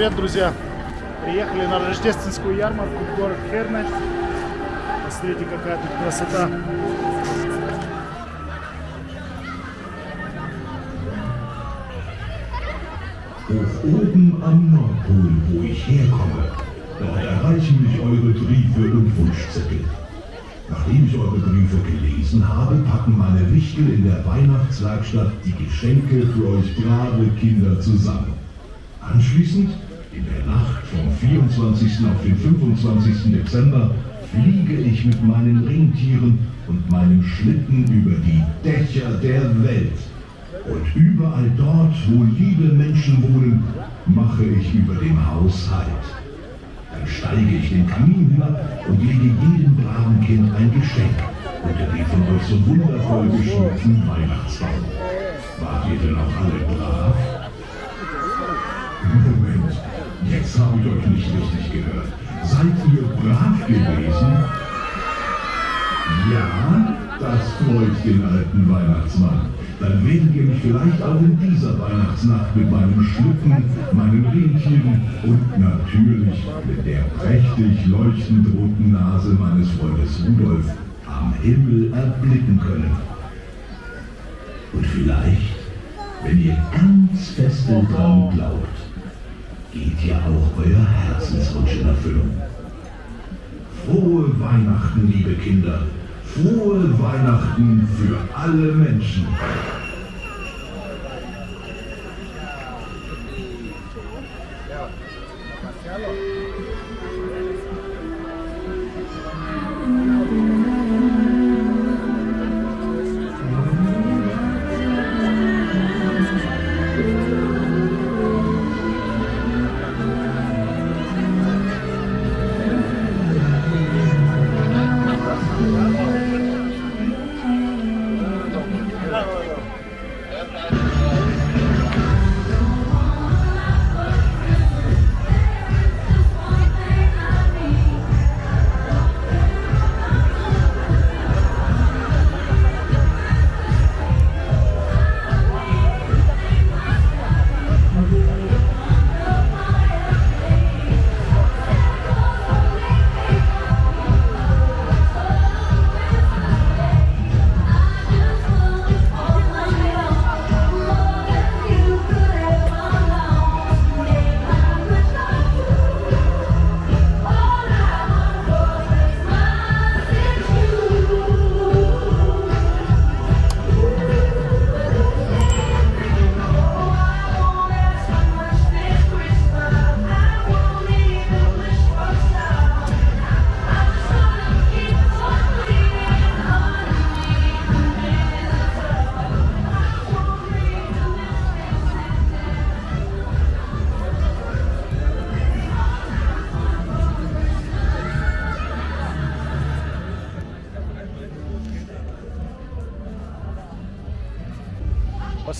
привет, друзья! Приехали на рождественскую ярмарку в город Херне. Посмотрите, какая тут красота. Hoch oben am Nordpol, wo ich herkomme, dort erreichen mich eure Briefe und Wunschzettel. Nachdem ich eure Briefe gelesen habe, packen meine Wichtel in der Weihnachtswerkstatt die Geschenke für euch brave Kinder zusammen. Anschließend, in der Nacht vom 24. auf den 25. Dezember, fliege ich mit meinen Rentieren und meinem Schlitten über die Dächer der Welt. Und überall dort, wo liebe Menschen wohnen, mache ich über dem Haus Halt. Dann steige ich den Kamin hinab und lege jedem braven Kind ein Geschenk unter den von euch so wundervoll geschmückten Weihnachtsbaum. Wart ihr denn auch alle brav? Ich euch nicht richtig gehört. Seid ihr brav gewesen? Ja, das freut den alten Weihnachtsmann. Dann werdet ihr mich vielleicht auch in dieser Weihnachtsnacht mit meinem Schlitten, meinen Rentieren und natürlich mit der prächtig leuchtend roten Nase meines Freundes Rudolf am Himmel erblicken können. Und vielleicht, wenn ihr ganz fest dran glaubt, geht ja auch euer Herzenswunsch in Erfüllung. Frohe Weihnachten, liebe Kinder. Frohe Weihnachten für alle Menschen.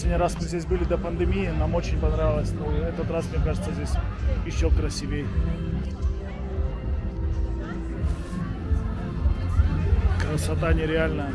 Последний раз мы здесь были до пандемии, нам очень понравилось. Но этот раз, мне кажется, здесь еще красивее. Красота нереальная.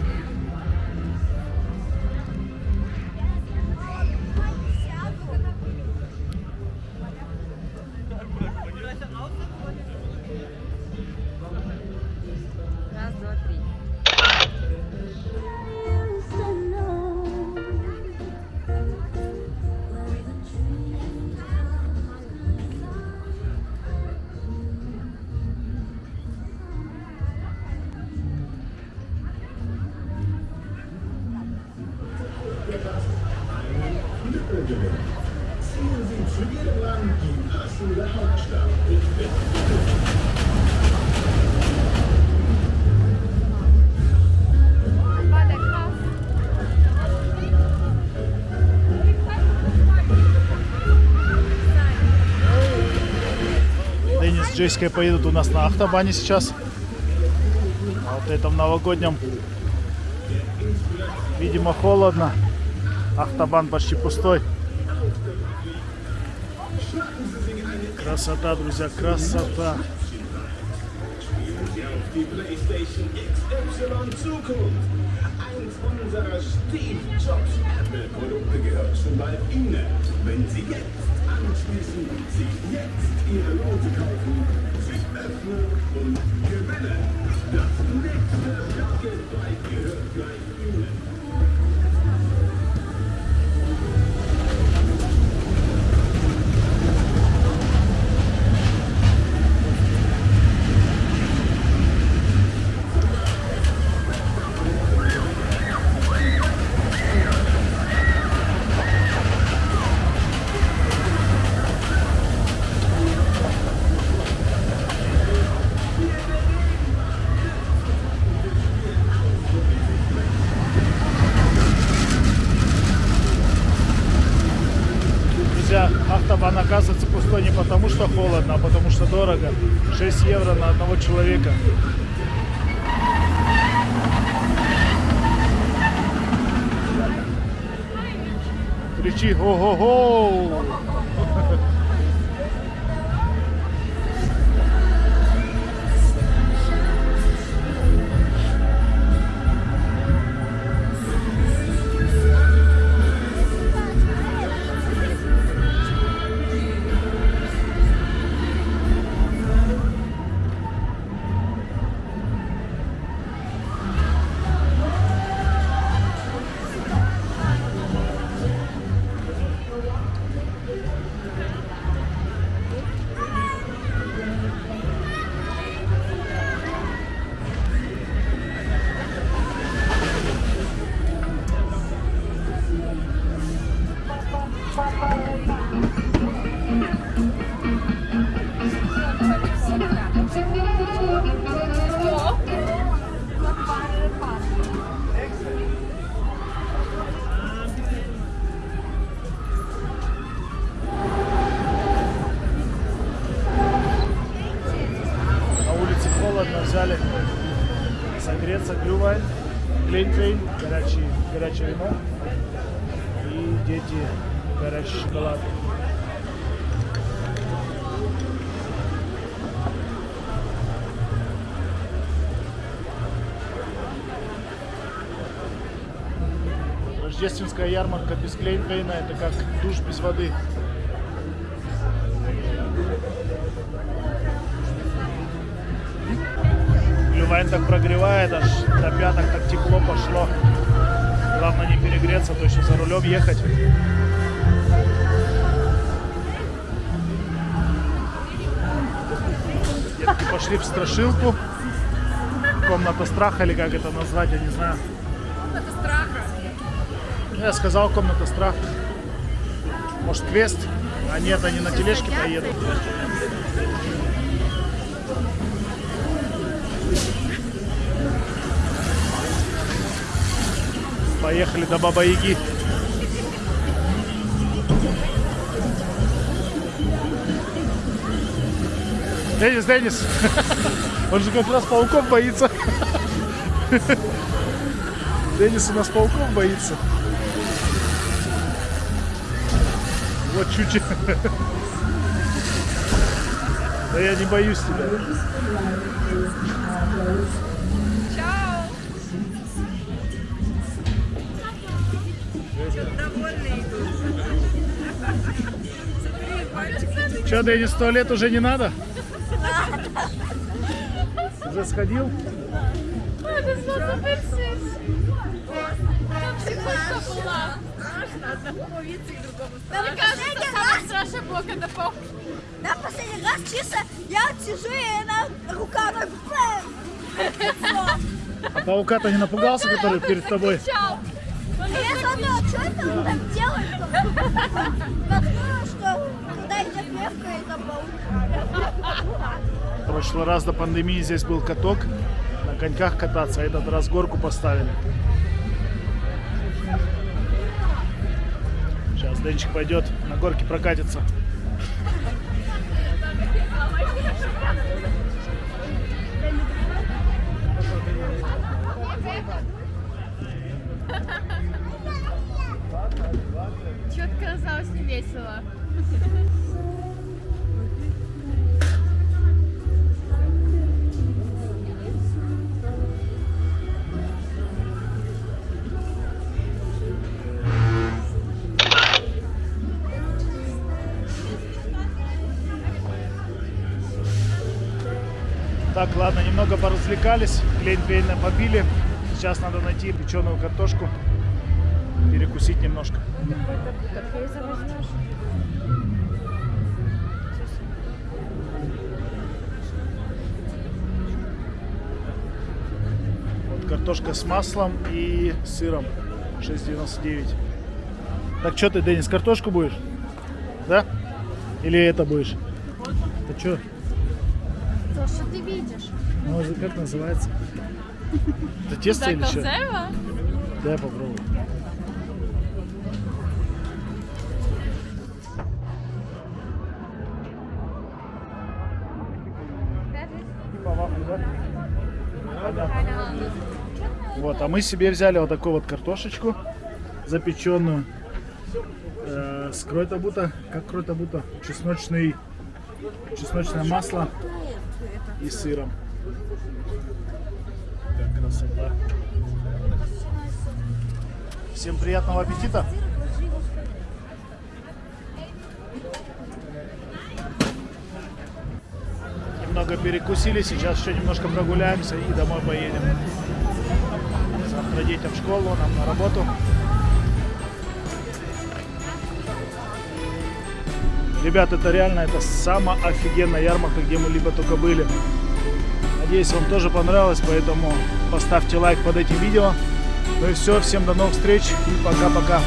Джессикой поедут у нас на автобане сейчас. А вот этом новогоднем. Видимо, холодно. Автобан почти пустой. Красота, друзья, красота. Eins unserer Steve Jobs Apple-Produkte gehört schon bald Ihnen. Wenn Sie jetzt anschließen, sich jetzt Ihre Note kaufen, sich öffnen und gewinnen. Das что холодно, а потому что дорого. 6 евро на одного человека. Кричи «Го-го-го!» Согреться глювайн, глинтвейн, горячий, горячее вино и дети горячий шоколад. Рождественская ярмарка без Глейнвейна это как душ без воды. Глювайн так прогревает, аж до пяток так тепло пошло. Главное не перегреться, то еще за рулем ехать. Детки пошли в страшилку. Комната страха или как это назвать, я не знаю. Это страха. Я сказал комната страха. Может квест? А нет, они на тележке поедут. Поехали до Баба Яги. Денис, Денис, он же как раз пауков боится. Денис у нас пауков боится. Вот чуть-чуть. Да я не боюсь тебя. Че, Денис, в туалет уже не надо? Уже сходил? Да, последний раз чисто я сижу и она рука так бэм. А паука-то не напугался, который перед тобой? Чао. Что это он так делает? Наткнула, что когда идет левка, это паук. В прошлый раз до пандемии здесь был каток. На коньках кататься, а этот раз горку поставили. Сейчас Денчик пойдет на горке прокатится. очень весело. Так, ладно, немного поразвлекались, клейн-клейн побили. Сейчас надо найти печеную картошку перекусить немножко. Вот картошка с маслом и сыром 6,99. Так что ты, Денис, картошку будешь? Да? Или это будешь? Ты что? То, что ты видишь. Ну, как называется? Это тесто или что? Заказева? Дай да? Вот, а мы себе взяли вот такую вот картошечку запеченную. Э, с крой-табута, как крой-табута, чесночный, чесночное масло и сыром. Как красота. Всем приятного аппетита! Немного перекусили, сейчас еще немножко прогуляемся и домой поедем. Завтра детям в школу, нам на работу. Ребят, это реально это самая офигенная ярмарка, где мы либо только были. Надеюсь, вам тоже понравилось, поэтому поставьте лайк под этим видео. Ну и все, всем до новых встреч и пока-пока.